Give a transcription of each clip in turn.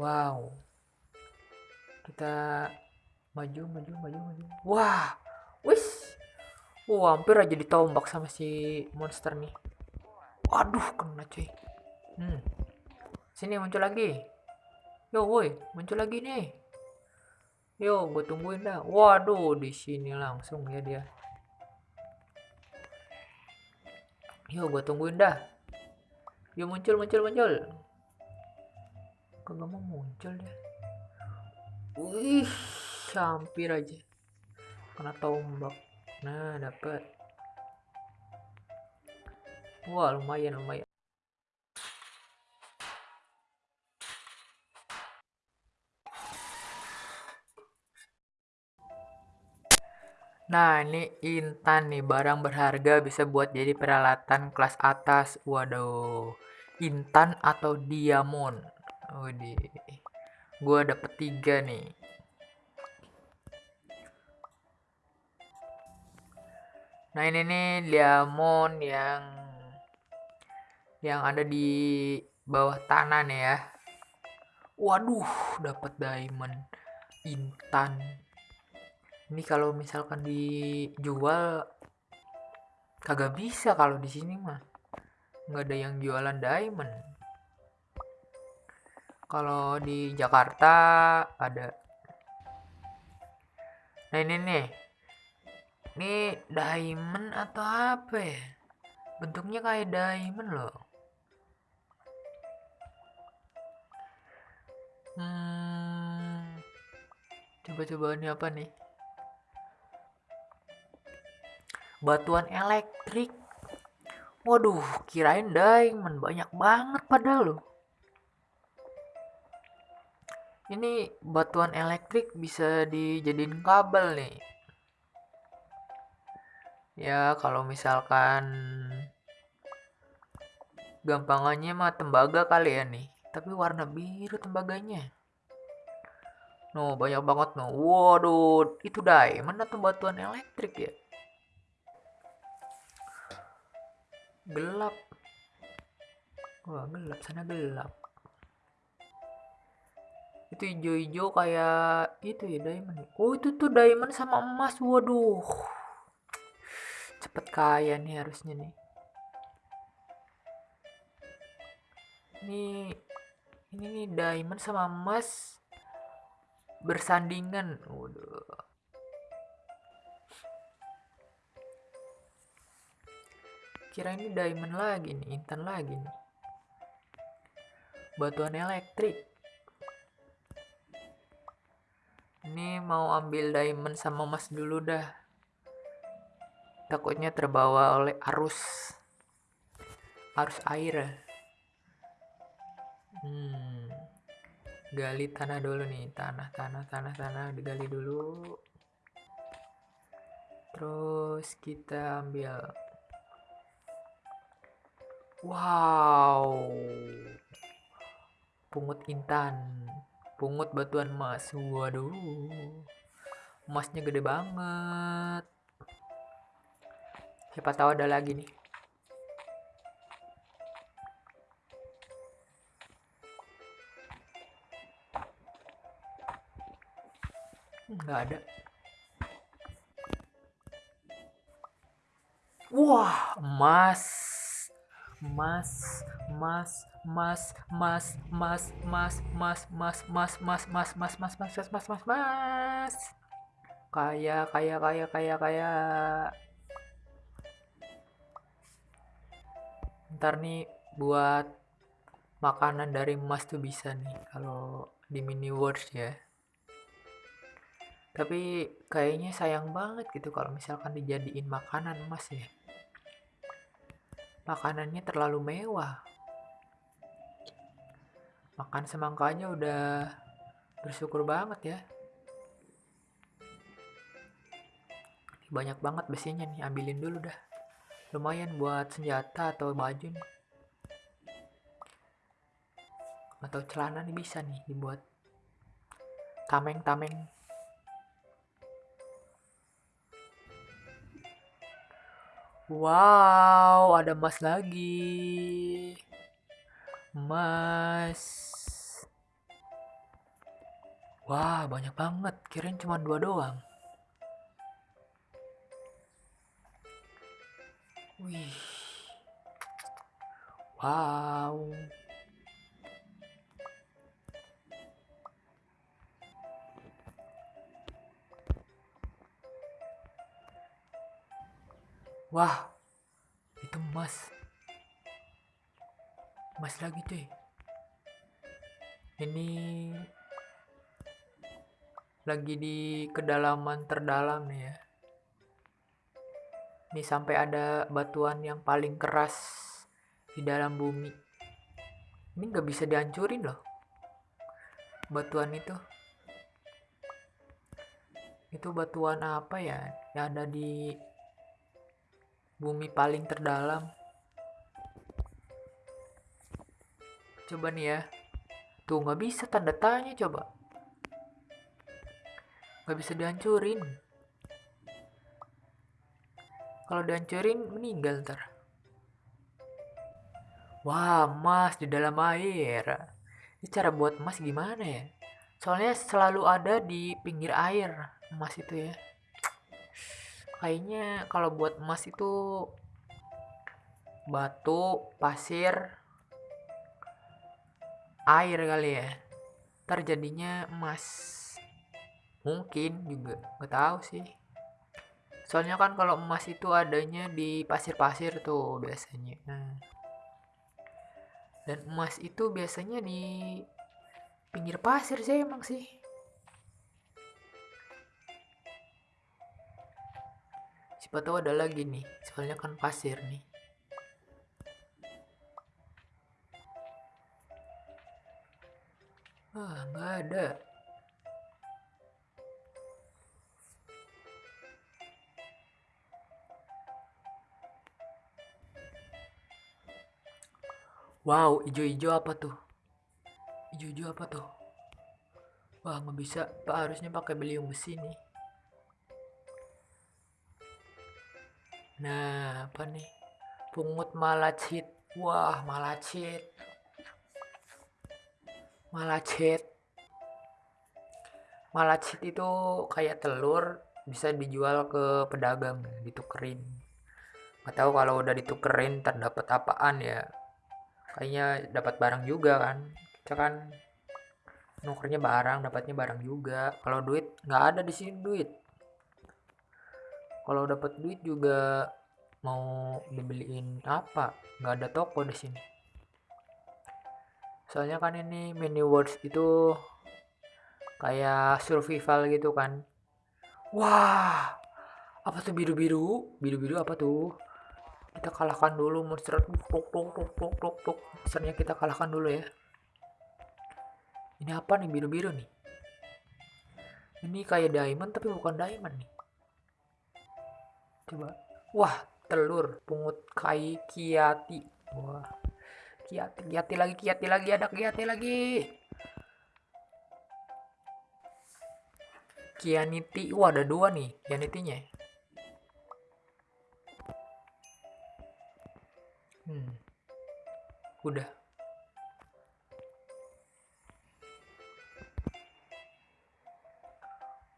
Wow. Kita maju, maju, maju, maju. Wah, wis. Wah, hampir aja ditombak sama si monster nih. Waduh, kena cuy. Hmm. Sini muncul lagi. Yo, woi, muncul lagi nih. Yo, gue tungguin dah. Waduh, di sini langsung ya dia. Yo, gue tungguin dah. Yo, muncul, muncul, muncul. Kagak mau muncul dia. Wih, hampir aja. Kena tombak. Nah, dapat. Wah, lumayan, lumayan. Nah, ini intan nih, barang berharga bisa buat jadi peralatan kelas atas. Waduh, intan atau diamond. Widih, gua dapet tiga nih. Nah, ini nih diamond yang yang ada di bawah tanah nih ya. Waduh, dapat diamond intan ini kalau misalkan dijual kagak bisa kalau di sini mah nggak ada yang jualan diamond kalau di Jakarta ada. Nah ini nih. Ini diamond atau apa ya? Bentuknya kayak diamond loh. Hmm coba-coba ini apa nih? Batuan elektrik. Waduh kirain diamond. Banyak banget padahal loh ini batuan elektrik bisa dijadiin kabel nih. Ya kalau misalkan gampangannya mah tembaga kali ya nih. Tapi warna biru tembaganya. No, banyak banget no. Waduh, itu diamond atau batuan elektrik ya? gelap. Wah gelap sana gelap itu hijau-hijau kayak itu ya diamond oh itu tuh diamond sama emas. Waduh. Cepet kaya nih harusnya nih. Ini ini nih diamond sama emas bersandingan. Waduh. Kira ini diamond lagi nih intan lagi nih. Batuan elektrik ini mau ambil diamond sama emas dulu dah. Takutnya terbawa oleh arus. Arus air. Hmm. Gali tanah dulu nih. Tanah tanah tanah tanah digali dulu. Terus kita ambil. Wow. Pungut intan. Pungut batuan emas. Waduh. Emasnya gede banget. Siapa tahu ada lagi nih. Enggak ada. Wah, emas mas mas mas mas mas mas mas mas mas mas mas mas mas mas mas mas mas mas kaya kaya kaya kaya kaya ntar nih buat makanan dari emas tuh bisa nih kalau di mini words ya tapi kayaknya sayang banget gitu kalau misalkan dijadiin makanan emas ya makanannya terlalu mewah. Makan semangkanya udah bersyukur banget ya. Banyak banget besinya nih, ambilin dulu dah. Lumayan buat senjata atau baju. Atau celana nih bisa nih dibuat tameng-tameng Wow, ada emas lagi. Emas. Wah, banyak banget. Kirain cuma dua doang. Wih. Wow. Wah, itu emas. Emas lagi cuy. Ini lagi di kedalaman terdalam nih ya. Ini sampai ada batuan yang paling keras di dalam bumi. Ini nggak bisa dihancurin loh. Batuan itu. Itu batuan apa ya? Yang ada di bumi paling terdalam. Coba nih ya. Tuh nggak bisa tanda tanya coba. Nggak bisa dihancurin. Kalau dihancurin meninggal ntar. Wah, emas di dalam air. Ini cara buat emas gimana ya? Soalnya selalu ada di pinggir air emas itu ya kayaknya kalau buat emas itu batu pasir air kali ya terjadinya emas mungkin juga nggak tahu sih. Soalnya kan kalau emas itu adanya di pasir-pasir tuh biasanya. Nah. dan emas itu biasanya di pinggir pasir sih emang sih. Siapa tahu ada lagi nih soalnya kan pasir nih. Ah nggak ada Wow, ijo-ijo apa tuh? Ijo-ijo apa tuh? Wah, nggak bisa. Pak harusnya pakai beliung besi nih. Nah, apa nih? Pungut malacit. Wah, malacit. Malacit. Malacit itu kayak telur bisa dijual ke pedagang, ditukerin. Gak tahu kalau udah ditukerin terdapat apaan ya. Kayaknya dapat barang juga kan. Kita kan nukernya barang, dapatnya barang juga. Kalau duit nggak ada di sini duit. Kalau dapat duit juga mau dibeliin apa? Nggak ada toko di sini. Soalnya kan ini mini words itu kayak survival gitu kan. Wah apa tuh biru biru biru biru apa tuh kita kalahkan dulu monster. Tuk tuk tuk tuk tuk tuk monsternya kita kalahkan dulu ya. Ini apa nih? Biru biru nih. Ini kayak diamond tapi bukan diamond nih. Coba. Wah telur. Pungut kai kiati. Wah. Kiati kiati lagi kiati lagi. Ada kiati lagi. Kianiti. Wah ada dua nih kianitinya hmm udah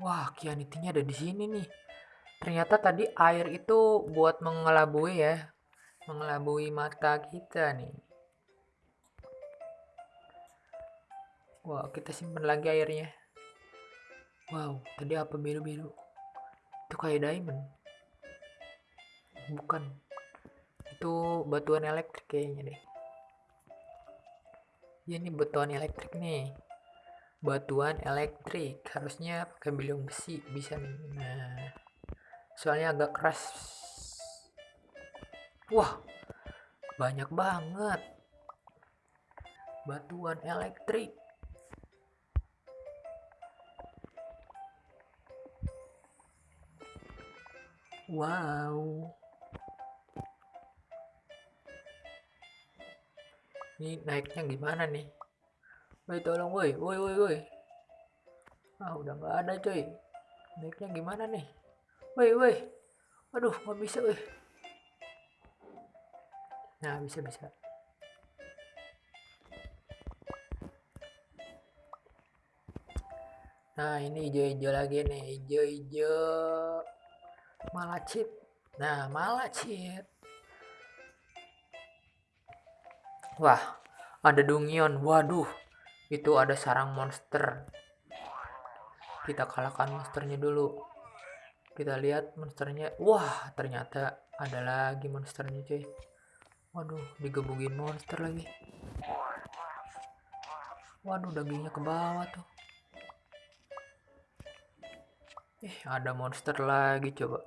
Wah, kianitinya ada di sini nih. Ternyata tadi air itu buat mengelabui ya, mengelabui mata kita nih. Wow, kita simpan lagi airnya. Wow, tadi apa biru-biru? Itu kayak diamond. Bukan. Itu batuan elektrik kayaknya deh. Ya ini batuan elektrik nih. Batuan elektrik harusnya pakai beliung besi bisa nih. Nah, soalnya agak keras wah banyak banget batuan elektrik wow ini naiknya gimana nih? Woi tolong woi woi woi woi. Ah udah nggak ada coy. Naiknya gimana nih? Woi woi. Aduh nggak bisa woi. Nah bisa bisa. Nah, ini hijau-hijau lagi nih, hijau-hijau. Malachit. Nah, malachit. Wah, ada Dungion. Waduh, itu ada sarang monster. Kita kalahkan monsternya dulu. Kita lihat monsternya. Wah, ternyata ada lagi monsternya, cuy. Waduh, digebugin monster lagi. Waduh, dagingnya ke bawah tuh. Eh, ada monster lagi coba.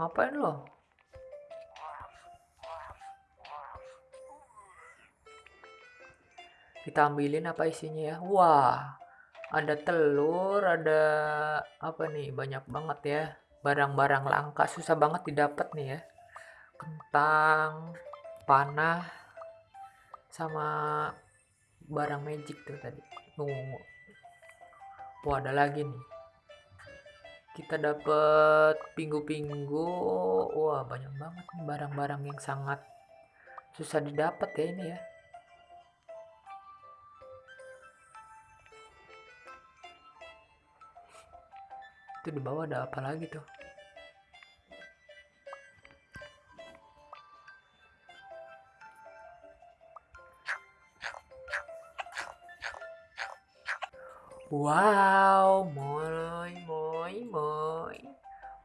Ngapain lo? Kita ambilin apa isinya ya? Wah, ada telur, ada apa nih? Banyak banget ya. Barang-barang langka susah banget didapat nih ya. Kentang, panah, sama barang magic tuh tadi. Tunggu. Wah, ada lagi nih kita dapat pinggu-pinggu wah banyak banget nih barang-barang yang sangat susah didapat ya ini ya itu di bawah ada apa lagi tuh Wow, moy, moy, moy.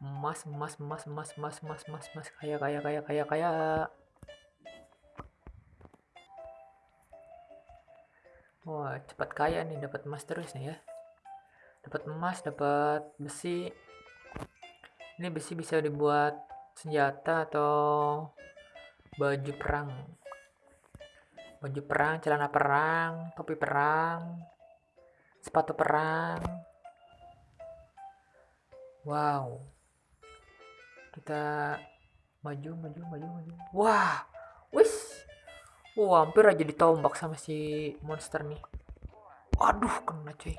Emas, emas, emas, emas, emas, emas, emas, emas, kaya, kaya, kaya, kaya, kaya. Wah, cepat kaya nih, dapat emas terus nih ya. Dapat emas, dapat besi. Ini besi bisa dibuat senjata atau baju perang. Baju perang, celana perang, topi perang, sepatu perang. Wow. Kita maju maju maju maju. Wah wis. Wah hampir aja ditombak sama si monster nih. Aduh kena cuy.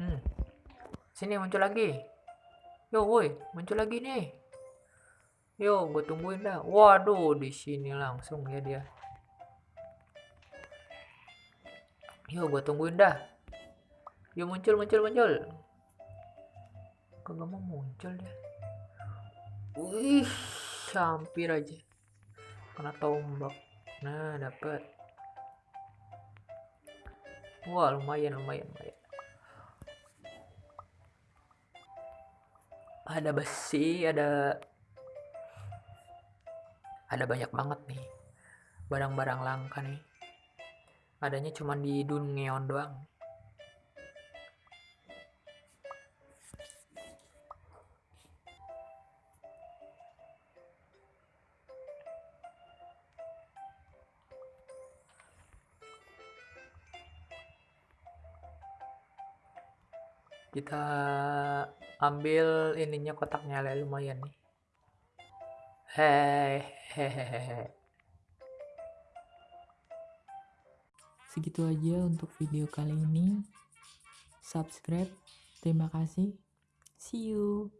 Hmm sini muncul lagi yo woi muncul lagi nih yo gue tungguin dah waduh di sini langsung ya dia yo gue tungguin dah Yuk muncul, muncul, muncul. Kok mau muncul deh. Wih, hampir aja. Kena tombak. Nah, dapat. Wah, lumayan, lumayan, lumayan. Ada besi, ada ada banyak banget nih. Barang-barang langka nih. Adanya cuma di dunia doang. Kita ambil ininya kotaknya lah lumayan nih. Hehehe. Segitu aja untuk video kali ini. Subscribe. Terima kasih. See you